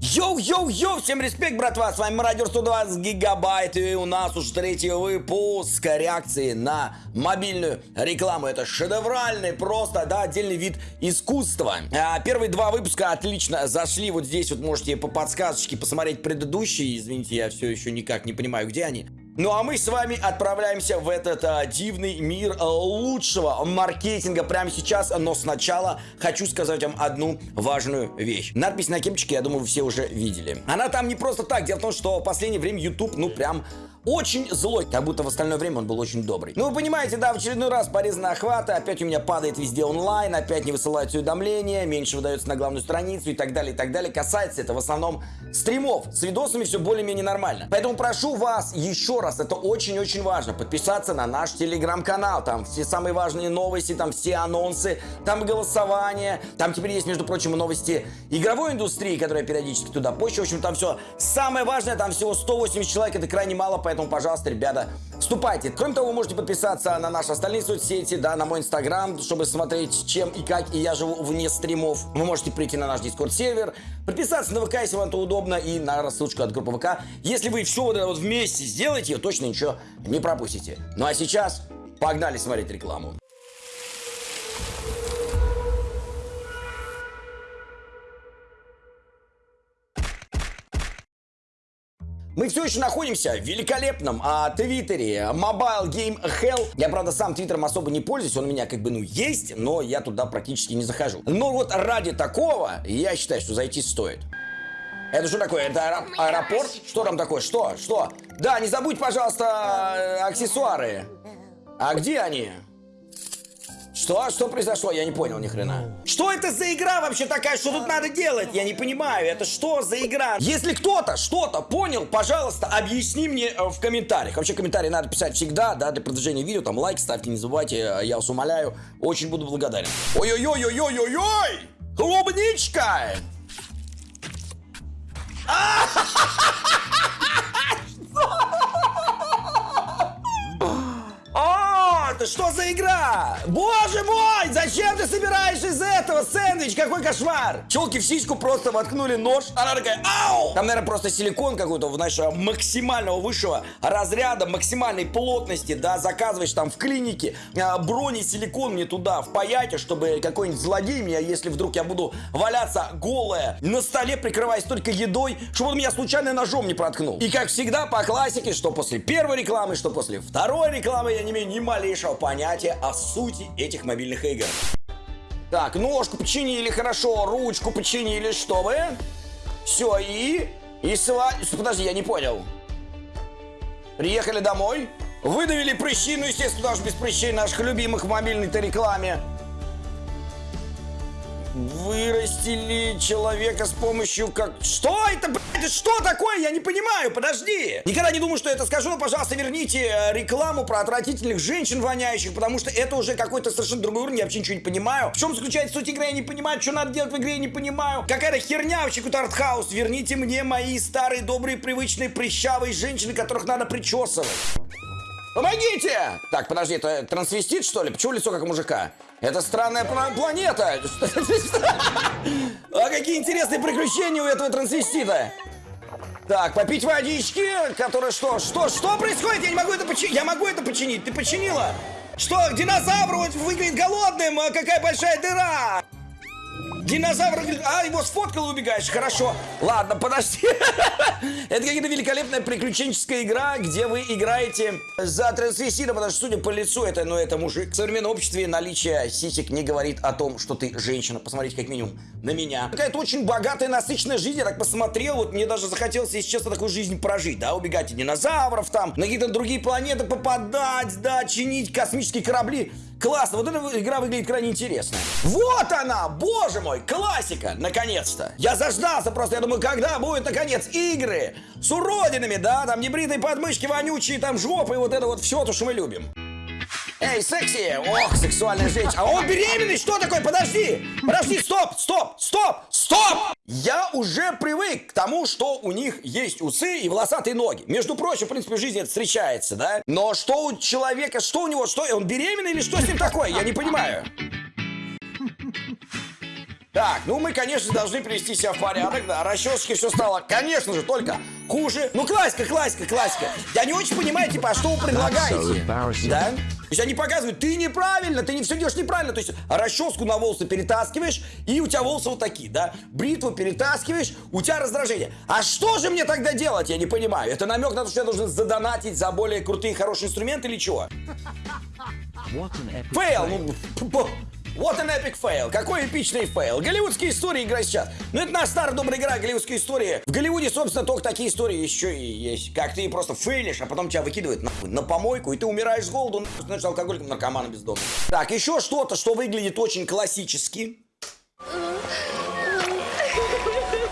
Йоу-йоу-йоу, всем респект, братва, с вами Радио 120 Гигабайт, и у нас уже третий выпуск реакции на мобильную рекламу. Это шедевральный, просто, да, отдельный вид искусства. А, первые два выпуска отлично зашли, вот здесь вот можете по подсказочке посмотреть предыдущие, извините, я все еще никак не понимаю, где они. Ну а мы с вами отправляемся в этот а, дивный мир а, лучшего маркетинга прямо сейчас, но сначала хочу сказать вам одну важную вещь. Надпись на кепочке, я думаю, вы все уже видели. Она там не просто так, дело в том, что в последнее время YouTube, ну прям очень злой, как будто в остальное время он был очень добрый. Ну, вы понимаете, да, в очередной раз порезаны охваты, опять у меня падает везде онлайн, опять не высылаются уведомления, меньше выдается на главную страницу и так далее, и так далее. Касается это в основном стримов. С видосами все более-менее нормально. Поэтому прошу вас еще раз, это очень-очень важно, подписаться на наш телеграм-канал. Там все самые важные новости, там все анонсы, там голосование, там теперь есть, между прочим, новости игровой индустрии, которая периодически туда почта. В общем, там все самое важное, там всего 180 человек, это крайне мало, поэтому поэтому, пожалуйста, ребята, вступайте. Кроме того, вы можете подписаться на наши остальные соцсети, да, на мой инстаграм, чтобы смотреть, чем и как и я живу вне стримов. Вы можете прийти на наш дискорд сервер, подписаться на ВК, если вам это удобно, и на рассылочку от группы ВК. Если вы все вот это вот вместе сделаете, точно ничего не пропустите. Ну а сейчас погнали смотреть рекламу. Мы все еще находимся в великолепном а, твиттере Mobile Game Hell. Я, правда, сам твиттером особо не пользуюсь, он у меня как бы, ну, есть, но я туда практически не захожу. Но вот ради такого я считаю, что зайти стоит. Это что такое? Это аэро аэропорт? Что там такое? Что? Что? Да, не забудь, пожалуйста, аксессуары. А где они? Что? Что произошло? Я не понял ни хрена. Что это за игра вообще такая? Что тут надо делать? Я не понимаю. Это что за игра? Если кто-то что-то понял, пожалуйста, объясни мне э, в комментариях. Вообще комментарии надо писать всегда, да, для продвижения видео. Там лайк ставьте, не забывайте. Э, я вас умоляю. Очень буду благодарен. Ой-ой-ой-ой-ой-ой! Клубничка! это что за игра? Боже мой, зачем ты собираешь из этого сэндвич? Какой кошмар! Челки в сиську просто воткнули нож. Она такая, ау! Там, наверное, просто силикон какой-то, знаешь, максимального высшего разряда, максимальной плотности, да, заказываешь там в клинике а, бронесиликон мне туда впаять, чтобы какой-нибудь злодей меня, если вдруг я буду валяться голая на столе, прикрываясь только едой, чтобы он меня случайно ножом не проткнул. И как всегда, по классике, что после первой рекламы, что после второй рекламы, я не имею ни малейшего малейшего понятия о сути этих мобильных игр. Так, ножку починили, хорошо, ручку починили, что вы? Все, и... И сва... Подожди, я не понял. Приехали домой, выдавили прыщи, ну, естественно, даже без прыщей наших любимых в мобильной-то рекламе вырастили человека с помощью как... Что это, блядь, что такое? Я не понимаю, подожди. Никогда не думаю, что это скажу, но, пожалуйста, верните э, рекламу про отвратительных женщин воняющих, потому что это уже какой-то совершенно другой уровень, я вообще ничего не понимаю. В чем заключается суть игры, я не понимаю, что надо делать в игре, я не понимаю. Какая-то херня вообще, какой-то артхаус. Верните мне мои старые, добрые, привычные, прыщавые женщины, которых надо причесывать. Помогите! Так, подожди, это трансвестит, что ли? Почему лицо как у мужика? Это странная планета! А какие интересные приключения у этого трансвестита! Так, попить водички, которая что? Что? Что происходит? Я не могу это починить. Я могу это починить. Ты починила? Что, динозавр выглядит голодным? А какая большая дыра! Динозавр... А, его сфоткал убегаешь. Хорошо. Ладно, подожди. Это какая-то великолепная приключенческая игра, где вы играете за трансвестита, потому что, судя по лицу, это, ну, это мужик. В современном обществе наличие сисек не говорит о том, что ты женщина. Посмотрите, как минимум, на меня. Какая-то очень богатая, насыщенная жизнь. Я так посмотрел, вот мне даже захотелось, если честно, такую жизнь прожить, да, убегать от динозавров там, на какие-то другие планеты попадать, да, чинить космические корабли. Классно, вот эта игра выглядит крайне интересно. Вот она, боже мой, классика, наконец-то. Я заждался просто, я думаю, когда будет, наконец, игры с уродинами, да, там небритые подмышки, вонючие там жопы и вот это вот все, то, что мы любим. Эй, секси! Ох, сексуальная женщина. А он беременный? Что такое? Подожди! Подожди, стоп, стоп, стоп, стоп! Я уже привык к тому, что у них есть усы и волосатые ноги. Между прочим, в принципе, в жизни это встречается, да? Но что у человека, что у него, что? Он беременный или что с ним такое? Я не понимаю. Так, ну мы, конечно, должны привести себя в порядок, да, расчесочки все стало, конечно же, только хуже. Ну, классика, классика, классика. Я не очень понимаю, типа, а что вы предлагаете? Да? То есть они показывают, ты неправильно, ты не все делаешь неправильно. То есть расческу на волосы перетаскиваешь, и у тебя волосы вот такие, да? Бритву перетаскиваешь, у тебя раздражение. А что же мне тогда делать, я не понимаю. Это намек на то, что я должен задонатить за более крутые, хорошие инструменты или чего? Фейл, ну, вот an epic fail. Какой эпичный фейл. Голливудские истории играть сейчас. Ну, это наша старая добрая игра, голливудские истории. В Голливуде, собственно, только такие истории еще и есть. Как ты просто фейлишь, а потом тебя выкидывают нахуй, на помойку, и ты умираешь с голоду, нахуй, становишься алкоголиком, наркоманом бездомным. Так, еще что-то, что выглядит очень классически.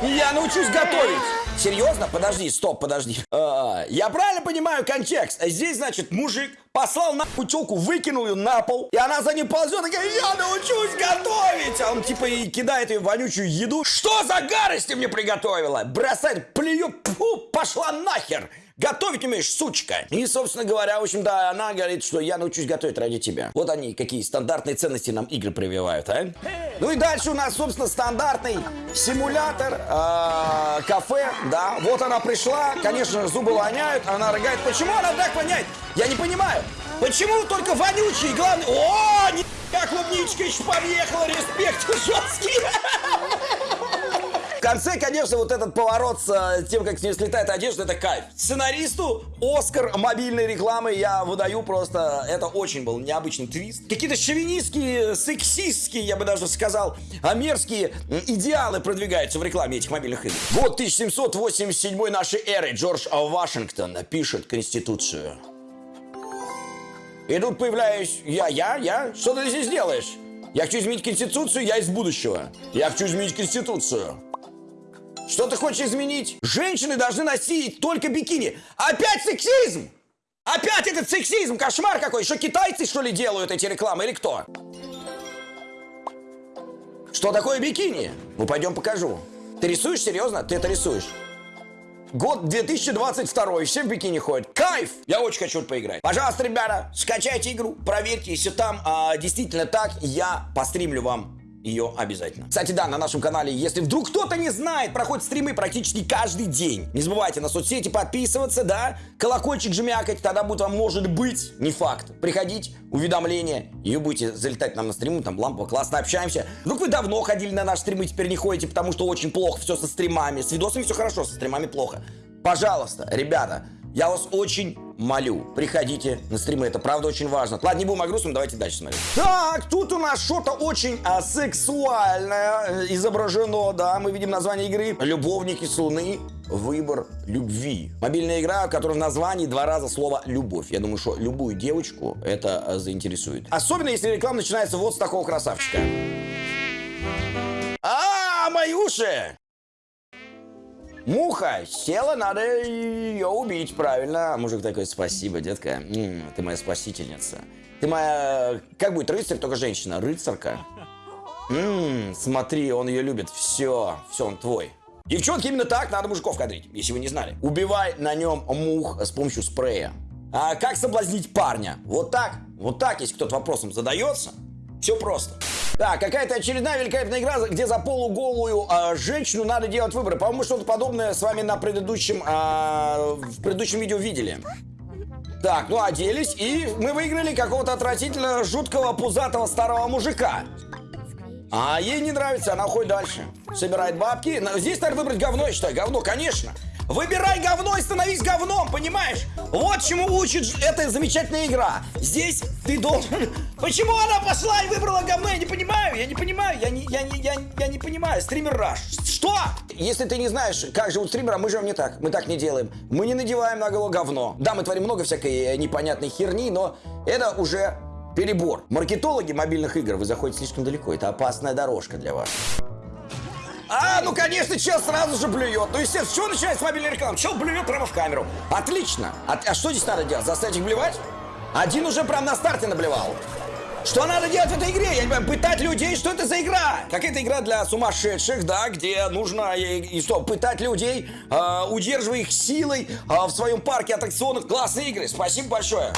Я научусь готовить. Серьезно? Подожди, стоп, подожди. А, я правильно понимаю контекст? Здесь, значит, мужик послал на телку, выкинул ее на пол, и она за ним ползет, такая, я научусь готовить! А он типа и кидает ее вонючую еду. Что за гадость ты мне приготовила? Бросает, плюет, пфу, пошла нахер! Готовить умеешь, сучка. И, собственно говоря, в общем, да, она говорит, что я научусь готовить ради тебя. Вот они, какие стандартные ценности нам игры прививают, а? Ну и дальше у нас, собственно, стандартный симулятор э, кафе, да. Вот она пришла, конечно, зубы воняют, она рыгает. Почему она так воняет? Я не понимаю. Почему только вонючий, главный... О, не клубничка еще подъехала, респект жесткий конце, конечно, вот этот поворот с э, тем, как с нее слетает одежда, это кайф. Сценаристу Оскар мобильной рекламы я выдаю просто... Это очень был необычный твист. Какие-то шовинистские, сексистские, я бы даже сказал, а мерзкие идеалы продвигаются в рекламе этих мобильных игр. Год 1787 нашей эры Джордж Вашингтон пишет Конституцию. И тут появляюсь я, я, я. Что ты здесь делаешь? Я хочу изменить Конституцию, я из будущего. Я хочу изменить Конституцию. Что ты хочешь изменить? Женщины должны носить только бикини. Опять сексизм! Опять этот сексизм, кошмар какой. Еще китайцы, что ли, делают эти рекламы или кто? Что такое бикини? Ну, пойдем покажу. Ты рисуешь? Серьезно? Ты это рисуешь? Год 2022, все в бикини ходят. Кайф! Я очень хочу поиграть. Пожалуйста, ребята, скачайте игру, проверьте, если там а, действительно так, я постримлю вам ее обязательно. Кстати, да, на нашем канале, если вдруг кто-то не знает, проходят стримы практически каждый день. Не забывайте на соцсети подписываться, да, колокольчик жмякать, тогда будет вам, может быть, не факт, приходить, уведомления, и вы будете залетать нам на стримы, там лампово, классно общаемся. Вдруг вы давно ходили на наши стримы, теперь не ходите, потому что очень плохо все со стримами, с видосами все хорошо, со стримами плохо. Пожалуйста, ребята, я вас очень молю, приходите на стримы, это правда очень важно. Ладно, не будем о грустном, давайте дальше смотреть. Так, тут у нас что-то очень а, сексуальное э, изображено, да, мы видим название игры «Любовники с Луны. Выбор любви». Мобильная игра, в которой в названии два раза слово «любовь». Я думаю, что любую девочку это а, заинтересует. Особенно, если реклама начинается вот с такого красавчика. А, мои уши! Муха села, надо ее убить, правильно. А мужик такой, спасибо, детка, ты моя спасительница. Ты моя, как будет, рыцарь, только женщина, рыцарка. Ммм, смотри, он ее любит, все, все, он твой. Девчонки, именно так надо мужиков кадрить, если вы не знали. Убивай на нем мух с помощью спрея. А как соблазнить парня? Вот так, вот так, если кто-то вопросом задается, все просто. Так, какая-то очередная великолепная игра, где за полуголую э, женщину надо делать выборы. По-моему, что-то подобное с вами на предыдущем, э, в предыдущем видео видели. Так, ну оделись, и мы выиграли какого-то отвратительно жуткого пузатого старого мужика. А ей не нравится, она уходит дальше. Собирает бабки. Здесь надо выбрать говно, я считаю. Говно, конечно. Выбирай говно и становись говном, понимаешь? Вот чему учит эта замечательная игра. Здесь ты должен... Почему она пошла и выбрала говно? Я не понимаю, я не понимаю, я не, я не, я, я не понимаю. Стример Раш. Что? Если ты не знаешь, как живут стримеры, мы живем не так. Мы так не делаем. Мы не надеваем на голову говно. Да, мы творим много всякой непонятной херни, но это уже перебор. Маркетологи мобильных игр, вы заходите слишком далеко. Это опасная дорожка для вас. А, ну конечно, чел сразу же блюет. Ну, естественно, с чего начинается мобильная реклама? Чел блюет прямо в камеру. Отлично. А, а что здесь надо делать? Заставить их блевать? Один уже прям на старте наблевал. Что надо делать в этой игре? Я не понимаю, пытать людей, что это за игра? Какая-то игра для сумасшедших, да, где нужно и, и что, пытать людей, э, удерживая их силой э, в своем парке аттракционов. Классные игры, спасибо большое.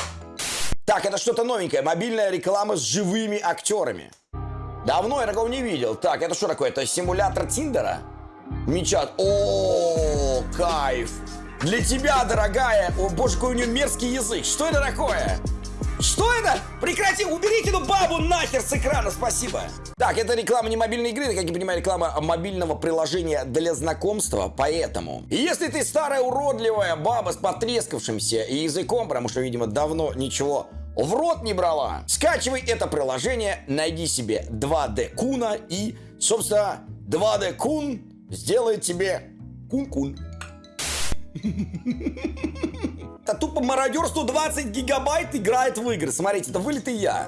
Так, это что-то новенькое, мобильная реклама с живыми актерами. Давно я такого не видел. Так, это что такое? Это симулятор Тиндера? Мечат. О, кайф. Для тебя, дорогая. О, боже, какой у нее мерзкий язык. Что это такое? Что это? Прекрати, уберите эту бабу нахер с экрана, спасибо. Так, это реклама не мобильной игры, это, как я понимаю, реклама мобильного приложения для знакомства, поэтому. Если ты старая уродливая баба с потрескавшимся языком, потому что, видимо, давно ничего в рот не брала, скачивай это приложение, найди себе 2D Куна и, собственно, 2D Кун сделает тебе кун-кун. Это тупо мародер 120 гигабайт играет в игры. Смотрите, это вылитый я.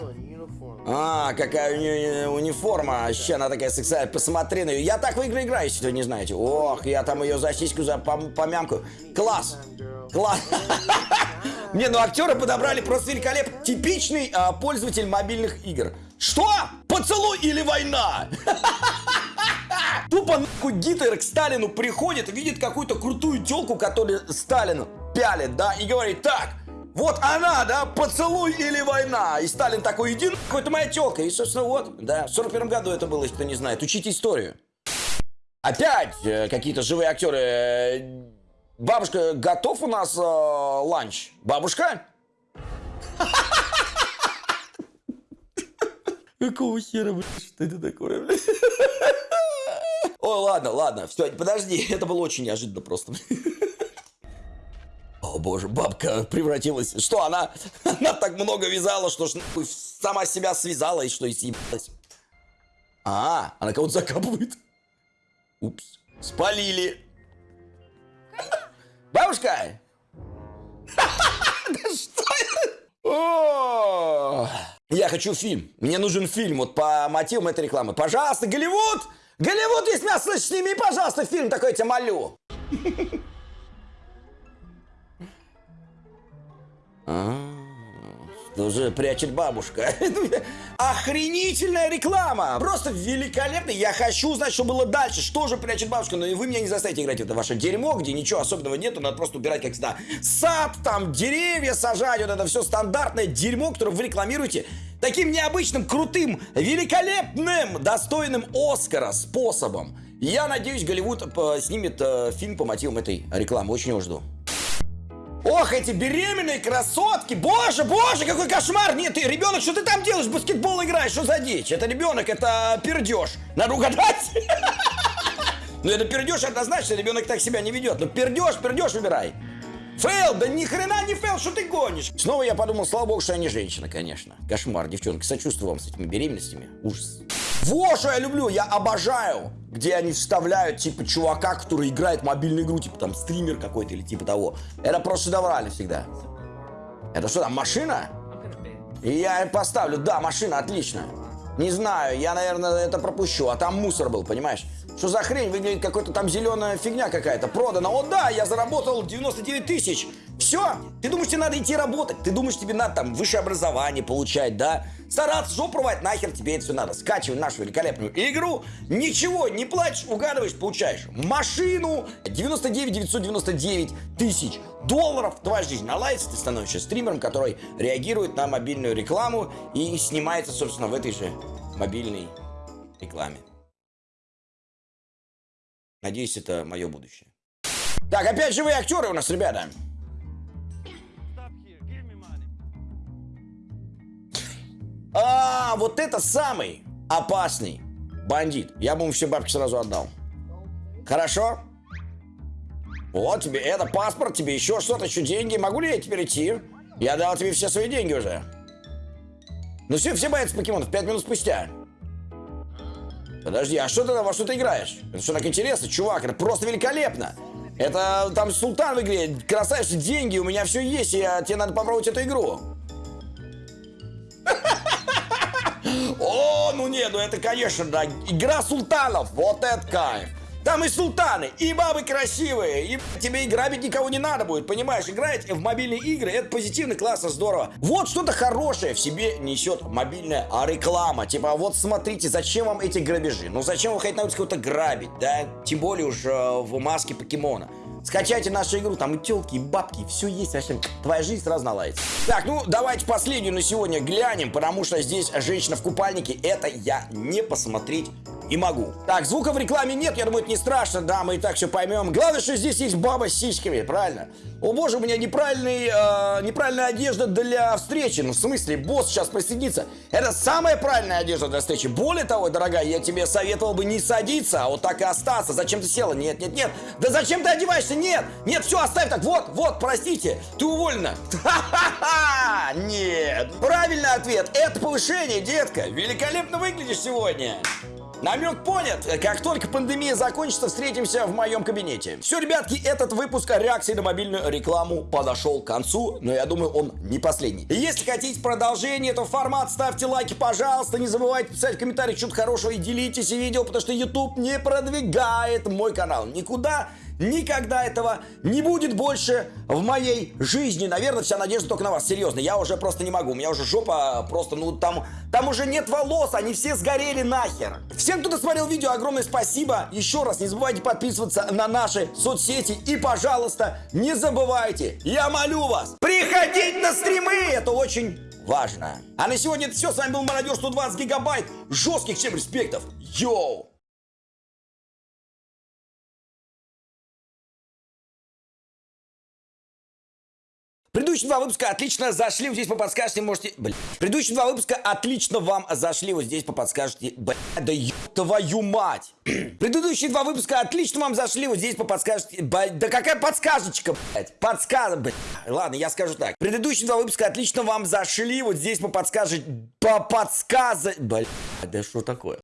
А, какая у нее униформа. Вообще, она такая сексуальная. Посмотри на нее. Я так в игры играю, если вы не знаете. Ох, я там ее за сиську за помямку. Класс. Класс. Не, ну актеры подобрали просто великолепно. Типичный а, пользователь мобильных игр. Что? Поцелуй или война? Тупо нахуй Гитлер к Сталину приходит, видит какую-то крутую телку, которую Сталин пялит, да, и говорит, так, вот она, да, поцелуй или война. И Сталин такой, иди нахуй, это моя телка. И, собственно, вот, да, в 41 году это было, если кто не знает. Учите историю. Опять э, какие-то живые актеры. Бабушка, готов у нас э, ланч? Бабушка? Какого хера, блядь, что это такое, блядь? Ой, ладно, ладно, все, подожди, это было очень неожиданно просто. О боже, бабка превратилась. Что, она, она так много вязала, что ж, сама себя связала и что, и съебалась. А, она кого-то закапывает. Упс, спалили. Бабушка! Да что это? Я хочу фильм. Мне нужен фильм вот по мотивам этой рекламы. Пожалуйста, Голливуд! Голливуд, есть меня слышишь, сними, пожалуйста, фильм такой, я тебя молю. уже прячет бабушка. Охренительная реклама! Просто великолепно. Я хочу узнать, что было дальше. Что же прячет бабушка? Но вы меня не заставите играть это ваше дерьмо, где ничего особенного нету. Надо просто убирать, как всегда. Сад, там, деревья сажать. Вот это все стандартное дерьмо, которое вы рекламируете. Таким необычным, крутым, великолепным, достойным Оскара способом. Я надеюсь, Голливуд э, снимет э, фильм по мотивам этой рекламы. Очень его жду. Ох, эти беременные красотки! Боже, боже, какой кошмар! Нет, ты, ребенок, что ты там делаешь? Баскетбол играешь, что за дичь? Это ребенок, это пердеж. Надо угадать. Ну это пердеж, однозначно, ребенок так себя не ведет. Ну пердеж, пердеж выбирай. Фейл, да ни хрена не фейл, что ты гонишь? Снова я подумал, слава богу, что я не женщина, конечно. Кошмар, девчонки, сочувствую вам с этими беременностями. Ужас. Вот что я люблю, я обожаю, где они вставляют, типа, чувака, который играет мобильную игру, типа, там, стример какой-то или типа того. Это просто шедеврально всегда. Это что там, машина? И я поставлю, да, машина, отлично. Не знаю, я, наверное, это пропущу, а там мусор был, понимаешь? Что за хрень? Выглядит какой-то там зеленая фигня какая-то. Продана. О да, я заработал 99 тысяч. Все. Ты думаешь, тебе надо идти работать? Ты думаешь, тебе надо там высшее образование получать, да? Стараться жопу рвать, нахер тебе это все надо. Скачивай нашу великолепную игру. Ничего, не плачешь, угадываешь, получаешь машину. 99 999 тысяч долларов. Твоя жизнь наладится, ты становишься стримером, который реагирует на мобильную рекламу и снимается, собственно, в этой же мобильной рекламе. Надеюсь, это мое будущее. Так, опять живые актеры у нас, ребята. А, вот это самый опасный бандит. Я бы ему все бабки сразу отдал. Хорошо? Вот тебе это паспорт, тебе еще что-то, еще деньги. Могу ли я теперь идти? Я дал тебе все свои деньги уже. Ну все, все боятся покемонов. Пять минут спустя. Подожди, а что ты во что ты играешь? Это что так интересно, чувак? Это просто великолепно. Это там султан в игре, красавица, деньги, у меня все есть, и тебе надо попробовать эту игру. О, ну нет, ну это, конечно, да, игра султанов, вот это кайф. Там и султаны, и бабы красивые, и тебе и грабить никого не надо будет, понимаешь? Играть в мобильные игры, это позитивно, классно, здорово. Вот что-то хорошее в себе несет мобильная реклама. Типа, вот смотрите, зачем вам эти грабежи? Ну зачем вы хотите на улице кого-то грабить, да? Тем более уж э, в маске покемона. Скачайте нашу игру, там и телки, и бабки, все есть вообще. Твоя жизнь сразу наладится. Так, ну давайте последнюю на сегодня глянем, потому что здесь женщина в купальнике, это я не посмотреть и могу. Так, звука в рекламе нет, я думаю, это не страшно, да, мы и так все поймем. Главное, что здесь есть баба с сиськами, правильно? О боже, у меня неправильный, э, неправильная одежда для встречи. Ну, в смысле, босс сейчас присоединится. Это самая правильная одежда для встречи. Более того, дорогая, я тебе советовал бы не садиться, а вот так и остаться. Зачем ты села? Нет, нет, нет. Да зачем ты одеваешься? Нет, нет, все, оставь так. Вот, вот, простите, ты уволена. Ха-ха-ха! Нет. Правильный ответ. Это повышение, детка. Великолепно выглядишь сегодня. Намек понят. Как только пандемия закончится, встретимся в моем кабинете. Все, ребятки, этот выпуск реакции на мобильную рекламу подошел к концу, но я думаю, он не последний. Если хотите продолжение этого формата, ставьте лайки, пожалуйста. Не забывайте писать в комментариях что-то хорошего и делитесь видео, потому что YouTube не продвигает мой канал никуда. Никогда этого не будет больше в моей жизни. Наверное, вся надежда только на вас. Серьезно, я уже просто не могу. У меня уже жопа просто, ну, там, там уже нет волос, они все сгорели нахер. Всем, кто досмотрел видео, огромное спасибо. Еще раз, не забывайте подписываться на наши соцсети. И, пожалуйста, не забывайте, я молю вас, приходить на стримы. Это очень важно. А на сегодня это все. С вами был Мародер 120 гигабайт. Жестких всем респектов. Йоу! Предыдущие два выпуска отлично зашли, вот здесь по подскажете, можете... Блин. Предыдущие два выпуска отлично вам зашли, вот здесь по подскажете... Блин, да еб твою мать! Предыдущие два выпуска отлично вам зашли, вот здесь по подскажете... Блин, да какая подсказочка, блядь? Подсказ... Блин. Ладно, я скажу так. Предыдущие два выпуска отлично вам зашли, вот здесь по подскажете... По подсказать... Блин, да что такое?